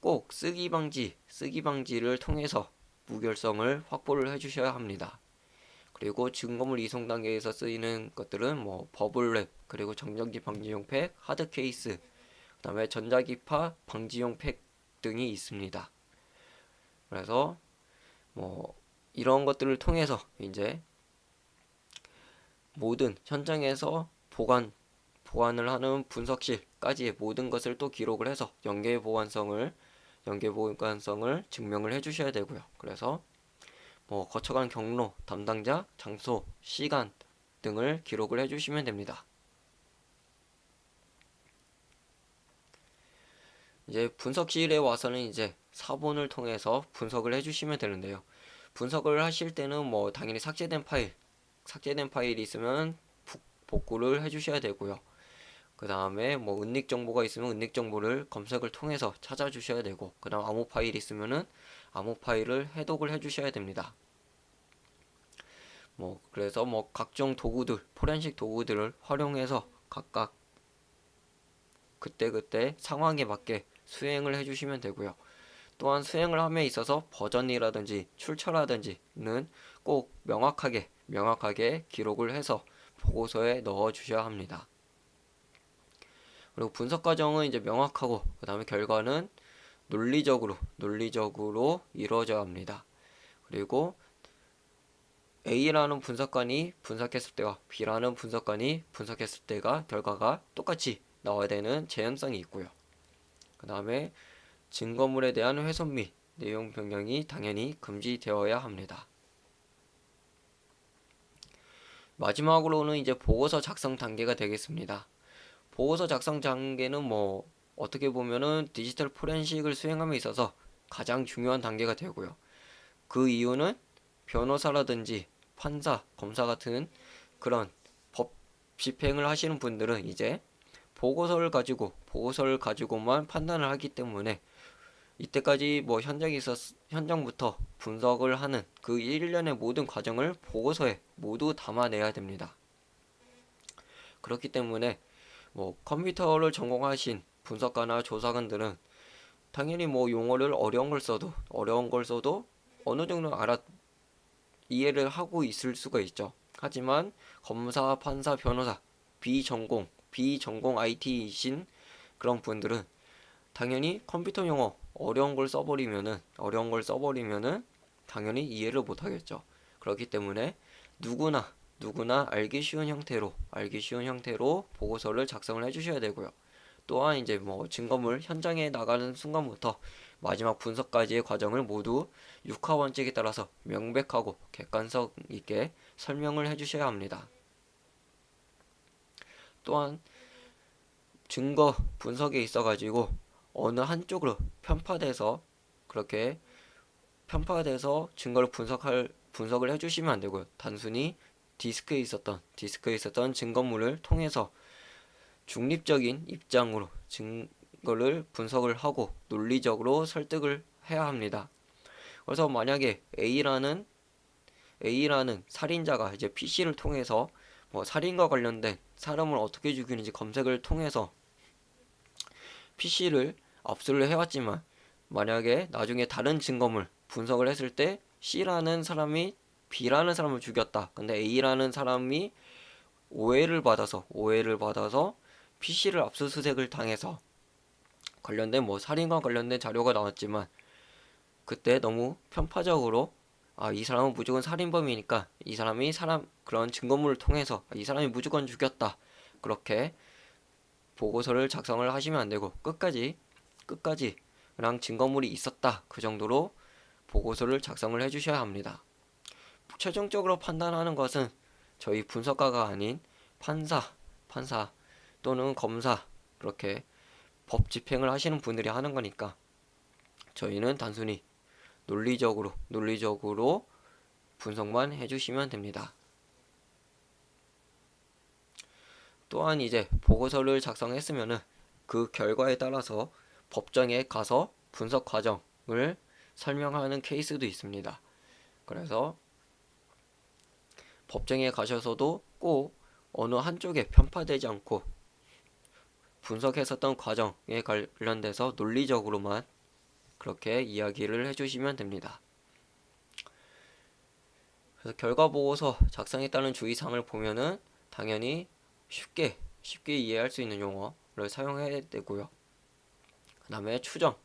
꼭 쓰기 방지, 쓰기 방지를 통해서 무결성을 확보를 해주셔야 합니다. 그리고 증거물 이송 단계에서 쓰이는 것들은 뭐 버블랩, 그리고 정전기 방지용 팩, 하드 케이스, 그 다음에 전자기파 방지용 팩 등이 있습니다. 그래서 뭐 이런 것들을 통해서 이제 모든 현장에서 보관 보관을 하는 분석실까지의 모든 것을 또 기록을 해서 연계 보관성을 연계 보관성을 증명을 해 주셔야 되고요. 그래서 뭐 거쳐간 경로, 담당자, 장소, 시간 등을 기록을 해 주시면 됩니다. 이제 분석실에 와서는 이제 사본을 통해서 분석을 해 주시면 되는데요. 분석을 하실 때는 뭐 당연히 삭제된 파일, 삭제된 파일이 있으면 복구를 해 주셔야 되고요. 그 다음에 뭐 은닉 정보가 있으면 은닉 정보를 검색을 통해서 찾아주셔야 되고 그 다음 암호 파일 있으면은 암호 파일을 해독을 해주셔야 됩니다. 뭐 그래서 뭐 각종 도구들 포렌식 도구들을 활용해서 각각 그때그때 상황에 맞게 수행을 해주시면 되고요. 또한 수행을 함에 있어서 버전이라든지 출처라든지는 꼭 명확하게 명확하게 기록을 해서 보고서에 넣어 주셔야 합니다. 그리고 분석 과정은 이제 명확하고 그 다음에 결과는 논리적으로 논리적으로 이루어져야 합니다. 그리고 A라는 분석관이 분석했을 때와 B라는 분석관이 분석했을 때가 결과가 똑같이 나와야 되는 재현성이 있고요. 그 다음에 증거물에 대한 훼손 및 내용 변경이 당연히 금지되어야 합니다. 마지막으로는 이제 보고서 작성 단계가 되겠습니다. 보고서 작성 단계는 뭐 어떻게 보면은 디지털 포렌식을 수행함에 있어서 가장 중요한 단계가 되고요. 그 이유는 변호사라든지 판사, 검사 같은 그런 법 집행을 하시는 분들은 이제 보고서를 가지고 보고서를 가지고만 판단을 하기 때문에 이때까지 뭐 현장에 있었 현장부터 분석을 하는 그 1년의 모든 과정을 보고서에 모두 담아내야 됩니다. 그렇기 때문에 뭐 컴퓨터를 전공하신 분석가나 조사관들은 당연히 뭐 용어를 어려운 걸 써도 어려운 걸 써도 어느 정도 알아 이해를 하고 있을 수가 있죠. 하지만 검사, 판사, 변호사 비전공 비전공 IT이신 그런 분들은 당연히 컴퓨터 용어 어려운 걸 써버리면은 어려운 걸 써버리면은 당연히 이해를 못 하겠죠. 그렇기 때문에 누구나 누구나 알기 쉬운 형태로 알기 쉬운 형태로 보고서를 작성을 해주셔야 되고요. 또한 이제 뭐 증거물 현장에 나가는 순간부터 마지막 분석까지의 과정을 모두 육하 원칙에 따라서 명백하고 객관성 있게 설명을 해주셔야 합니다. 또한 증거 분석에 있어 가지고 어느 한쪽으로 편파돼서 그렇게 편파돼서 증거를 분석할 분석을 해주시면 안 되고요. 단순히 디스크에 있었던 디스크에 있었던 증거물을 통해서 중립적인 입장으로 증거를 분석을 하고 논리적으로 설득을 해야 합니다. 그래서 만약에 A라는 A라는 살인자가 이제 PC를 통해서 뭐 살인과 관련된 사람을 어떻게 죽이는지 검색을 통해서 PC를 압수를 해왔지만 만약에 나중에 다른 증거물 분석을 했을 때 C라는 사람이 B라는 사람을 죽였다. 근데 A라는 사람이 오해를 받아서 오해를 받아서 PC를 압수수색을 당해서 관련된 뭐 살인과 관련된 자료가 나왔지만 그때 너무 편파적으로 아 이 사람은 무조건 살인범이니까 이 사람이 사람 그런 증거물을 통해서 이 사람이 무조건 죽였다 그렇게 보고서를 작성을 하시면 안 되고 끝까지 끝까지 그냥 증거물이 있었다 그 정도로 보고서를 작성을 해주셔야 합니다. 최종적으로 판단하는 것은 저희 분석가가 아닌 판사, 판사 또는 검사 그렇게 법 집행을 하시는 분들이 하는 거니까 저희는 단순히 논리적으로 논리적으로 분석만 해주시면 됩니다. 또한 이제 보고서를 작성했으면은 그 결과에 따라서 법정에 가서 분석 과정을 설명하는 케이스도 있습니다. 그래서 법정에 가셔서도 꼭 어느 한쪽에 편파되지 않고 분석했었던 과정에 관련돼서 논리적으로만 그렇게 이야기를 해주시면 됩니다. 그래서 결과 보고서 작성에 따른 주의사항을 보면은 당연히 쉽게 쉽게 이해할 수 있는 용어를 사용해야 되고요. 그 다음에 추정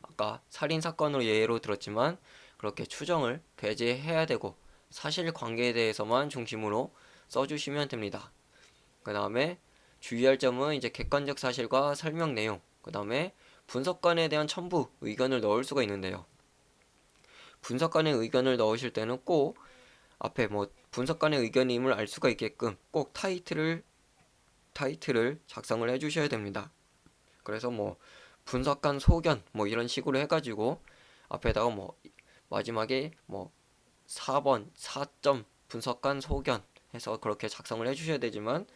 아까 살인 사건으로 예로 들었지만 그렇게 추정을 배제해야 되고 사실관계에 대해서만 중심으로 써주시면 됩니다. 그 다음에 주의할 점은 이제 객관적 사실과 설명 내용 그 다음에 분석관에 대한 첨부 의견을 넣을 수가 있는데요. 분석관의 의견을 넣으실 때는 꼭 앞에 뭐 분석관의 의견임을 알 수가 있게끔 꼭 타이틀을 타이틀을 작성을 해주셔야 됩니다. 그래서 뭐 분석관 소견 뭐 이런 식으로 해가지고 앞에다가 뭐 마지막에 뭐 4번 4점 분석관 소견 해서 그렇게 작성을 해주셔야 되지만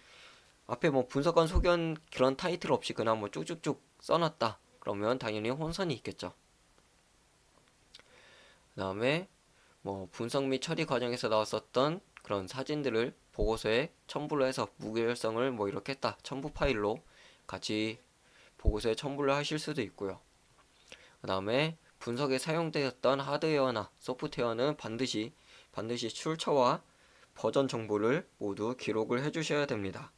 앞에 뭐 분석관 소견 그런 타이틀 없이 그냥 뭐 쭉쭉쭉 써놨다 그러면 당연히 혼선이 있겠죠. 그 다음에 뭐 분석 및 처리 과정에서 나왔었던 그런 사진들을 보고서에 첨부를 해서 무결성을 뭐 이렇게 했다 첨부 파일로 같이 보고서에 첨부를 하실 수도 있고요. 그 다음에 분석에 사용되었던 하드웨어나 소프트웨어는 반드시 반드시 출처와 버전 정보를 모두 기록을 해 주셔야 됩니다.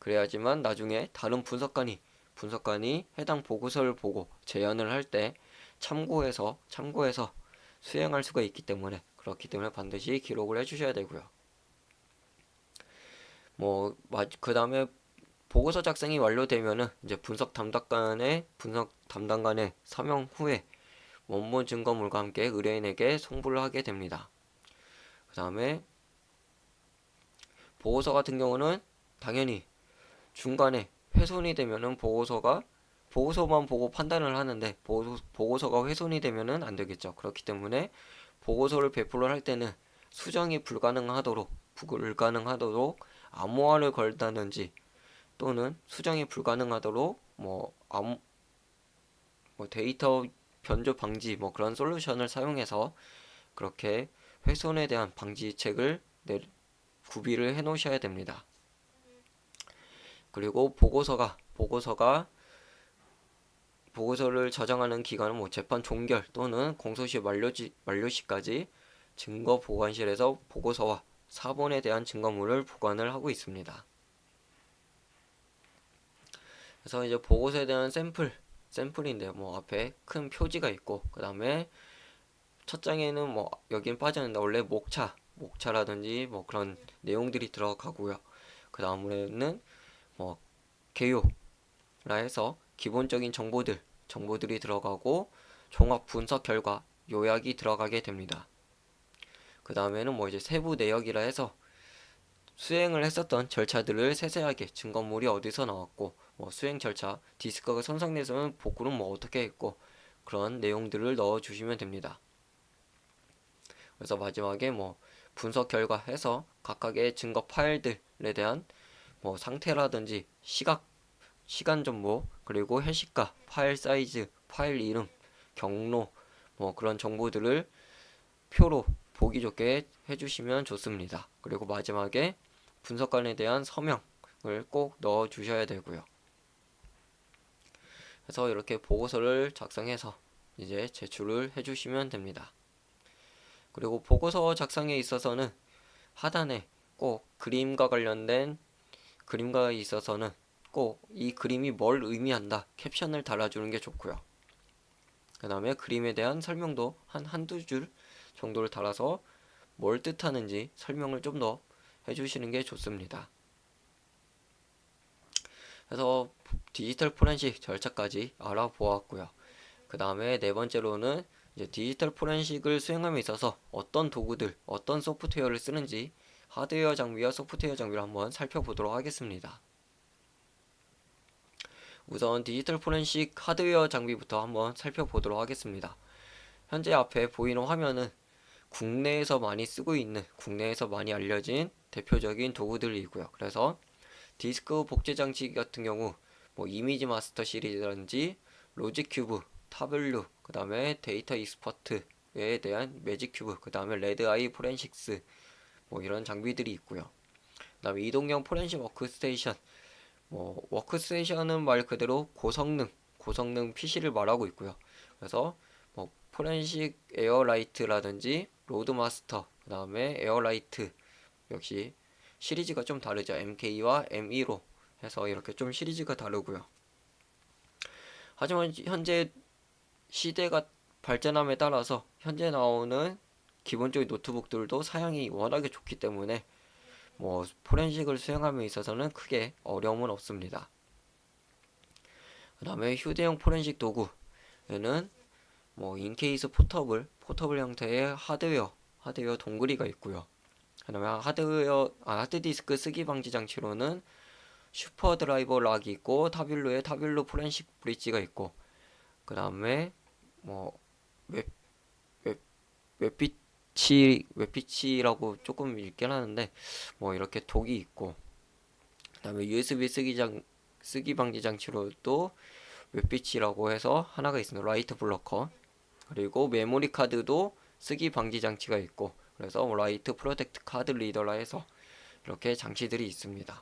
그래야지만 나중에 다른 분석관이 분석관이 해당 보고서를 보고 재현을 할 때 참고해서 참고해서 수행할 수가 있기 때문에 그렇기 때문에 반드시 기록을 해 주셔야 되고요. 뭐 그 다음에 보고서 작성이 완료되면은 이제 분석 담당관의 분석 담당관의 서명 후에 원본 증거물과 함께 의뢰인에게 송부를 하게 됩니다. 그 다음에 보고서 같은 경우는 당연히 중간에 훼손이 되면은 보고서가 보고서만 보고 판단을 하는데 보고서, 보고서 가 훼손이 되면은 안 되겠죠. 그렇기 때문에 보고서를 배포를 할 때는 수정이 불가능하도록 불가능하도록 암호화를 걸다든지 또는 수정이 불가능하도록 뭐 암, 뭐 데이터 변조 방지 뭐 그런 솔루션을 사용해서 그렇게 훼손에 대한 방지책을 내, 구비를 해 놓으셔야 됩니다. 그리고 보고서가 보고서가 보고서를 저장하는 기간은 뭐 재판 종결 또는 공소시 만료지, 만료시까지 증거 보관실에서 보고서와 사본에 대한 증거물을 보관을 하고 있습니다. 그래서 이제 보고서에 대한 샘플, 샘플인데 뭐 앞에 큰 표지가 있고 그 다음에 첫 장에는 뭐 여긴 빠졌는데 원래 목차, 목차라든지 뭐 그런 내용들이 들어가고요. 그 다음에는 뭐 개요라 해서 기본적인 정보들, 정보들이 들어가고 종합 분석 결과 요약이 들어가게 됩니다. 그 다음에는 뭐 이제 세부 내역이라 해서 수행을 했었던 절차들을 세세하게 증거물이 어디서 나왔고 뭐 수행 절차 디스크가 손상돼서는 복구는 뭐 어떻게 했고 그런 내용들을 넣어 주시면 됩니다. 그래서 마지막에 뭐 분석 결과 해서 각각의 증거 파일들에 대한 뭐 상태라든지 시각 시간 정보 그리고 해시가 파일 사이즈 파일 이름 경로 뭐 그런 정보들을 표로 보기 좋게 해주시면 좋습니다. 그리고 마지막에 분석관에 대한 서명을 꼭 넣어 주셔야 되고요. 그래서 이렇게 보고서를 작성해서 이제 제출을 해주시면 됩니다. 그리고 보고서 작성에 있어서는 하단에 꼭 그림과 관련된 그림과 있어서는 꼭 이 그림이 뭘 의미한다 캡션을 달아주는 게 좋고요. 그 다음에 그림에 대한 설명도 한 한두 줄 정도를 달아서 뭘 뜻하는지 설명을 좀 더 해주시는 게 좋습니다. 그래서 디지털 포렌식 절차까지 알아보았고요. 그 다음에 네 번째로는 이제 디지털 포렌식을 수행함에 있어서 어떤 도구들, 어떤 소프트웨어를 쓰는지 하드웨어 장비와 소프트웨어 장비를 한번 살펴보도록 하겠습니다. 우선 디지털 포렌식 하드웨어 장비부터 한번 살펴보도록 하겠습니다. 현재 앞에 보이는 화면은 국내에서 많이 쓰고 있는 국내에서 많이 알려진 대표적인 도구들이고요. 그래서 디스크 복제 장치 같은 경우 뭐 ImageMASSter 시리즈라든지 Logicube, Tableau, 그 다음에 Data Expert에 대한 Magic Cube, 그 다음에 Red Eye Forensics 뭐 이런 장비들이 있고요. 그 다음에 이동형 포렌식 워크스테이션 뭐 워크스테이션은 말 그대로 고성능 고성능 PC를 말하고 있고요. 그래서 뭐 Forensic Air-Lite라든지 RoadMASSter 그 다음에 Air-Lite 역시 시리즈가 좀 다르죠. MK와 M2로 해서 이렇게 좀 시리즈가 다르고요. 하지만 현재 시대가 발전함에 따라서 현재 나오는 기본적인 노트북들도 사양이 워낙에 좋기 때문에 뭐 포렌식을 수행함에 있어서는 크게 어려움은 없습니다. 그 다음에 휴대용 포렌식 도구에는 뭐 EnCase Portable, portable 형태의 하드웨어, 하드웨어 동글이가 있고요. 그 다음에 하드웨어, 아, 하드디스크 쓰기 방지 장치로는 Super DriveLock이 있고 Tableau에 Tableau Forensic Bridge가 있고 그 다음에 뭐 웹, 웹, WiebeTech, WiebeTech라고 조금 읽긴 하는데 뭐 이렇게 dock이 있고 그 다음에 USB 쓰기 장, 쓰기 방지 장치로도 WiebeTech라고 해서 하나가 있습니다. write blocker 그리고 메모리 카드도 쓰기 방지 장치가 있고 그래서 write protect card reader라 해서 이렇게 장치들이 있습니다.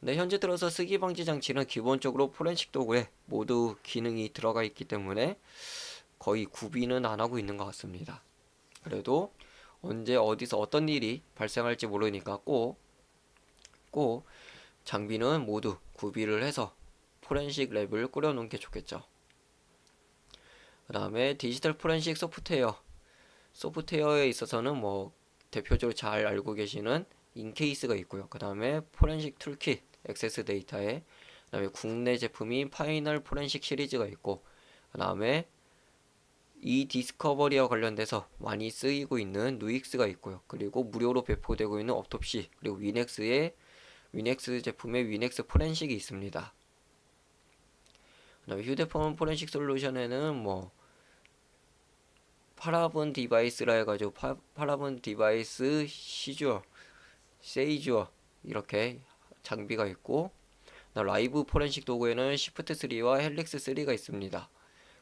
근데 현재 들어서 쓰기 방지 장치는 기본적으로 포렌식 도구에 모두 기능이 들어가 있기 때문에 거의 구비는 안 하고 있는 것 같습니다. 그래도 언제 어디서 어떤 일이 발생할지 모르니까 꼭, 꼭 장비는 모두 구비를 해서 포렌식 lab을 꾸려놓은 게 좋겠죠. 그 다음에 디지털 포렌식 소프트웨어 소프트웨어에 있어서는 뭐 대표적으로 잘 알고 계시는 EnCase가 있고요. 그 다음에 Forensic Toolkit AccessData에 그 다음에 국내 제품인 Final Forensics 시리즈가 있고 그 다음에 e-Discovery와 관련돼서 많이 쓰이고 있는 Nuix가 있고요. 그리고 무료로 배포되고 있는 Autopsy 그리고 WinHex의 WinHex 제품의 WinHex Forensic이 있습니다. 그 다음에 휴대폰 포렌식 솔루션에는 뭐 Paraben Device라 해가지고 파, Paraben Device Seizure Seizure 이렇게 장비가 있고 라이브 포렌식 도구에는 SIFT 3와 Helix 3가 있습니다.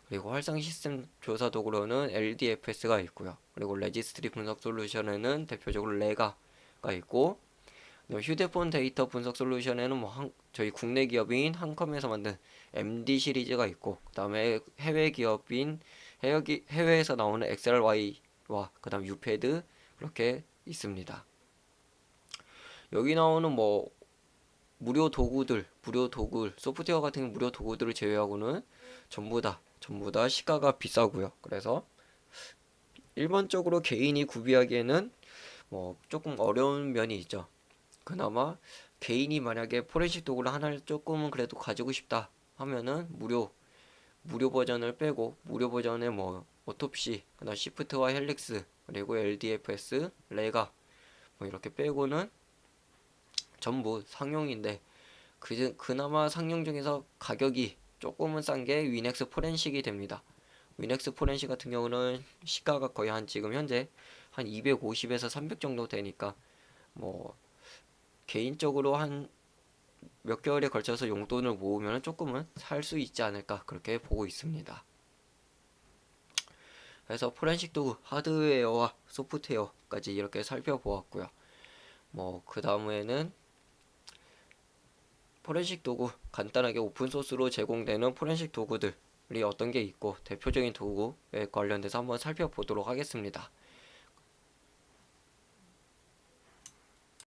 그리고 활성 시스템 조사 도구로는 LDFS가 있고요. 그리고 레지스트리 분석 솔루션에는 대표적으로 REGA가 있고 그다음에 휴대폰 데이터 분석 솔루션에는 뭐 한, 저희 국내 기업인 한컴에서 만든 MD 시리즈가 있고 그 다음에 해외 기업인 해외 기- 해외 에서 나오는 XLY와 그 다음 유패드 그렇게 있습니다. 여기 나오는 뭐 무료 도구들, 무료 도구, 소프트웨어 같은 무료 도구들을 제외하고는 전부 다 전부 다 시가가 비싸고요. 그래서 일반적으로 개인이 구비하기에는 뭐 조금 어려운 면이 있죠. 그나마 개인이 만약에 포렌식 도구를 하나를 조금은 그래도 가지고 싶다 하면은 무료 무료 버전을 빼고 무료 버전에 뭐 Autopsy, 그다음 SIFT와 Helix 그리고 LDFS, REGA 뭐 이렇게 빼고는 전부 상용인데 그 그나마 상용 중에서 가격이 조금은 싼 게 WinHex Forensic이 됩니다. 위넥스 포렌식 같은 경우는 시가가 거의 한 지금 현재 한 250에서 300 정도 되니까 뭐 개인적으로 한 몇 개월에 걸쳐서 용돈을 모으면 조금은 살 수 있지 않을까 그렇게 보고 있습니다. 그래서 포렌식 도구 하드웨어와 소프트웨어까지 이렇게 살펴보았고요. 뭐 그 다음에는 포렌식 도구 간단하게 오픈소스로 제공되는 포렌식 도구들이 어떤 게 있고 대표적인 도구에 관련돼서 한번 살펴보도록 하겠습니다.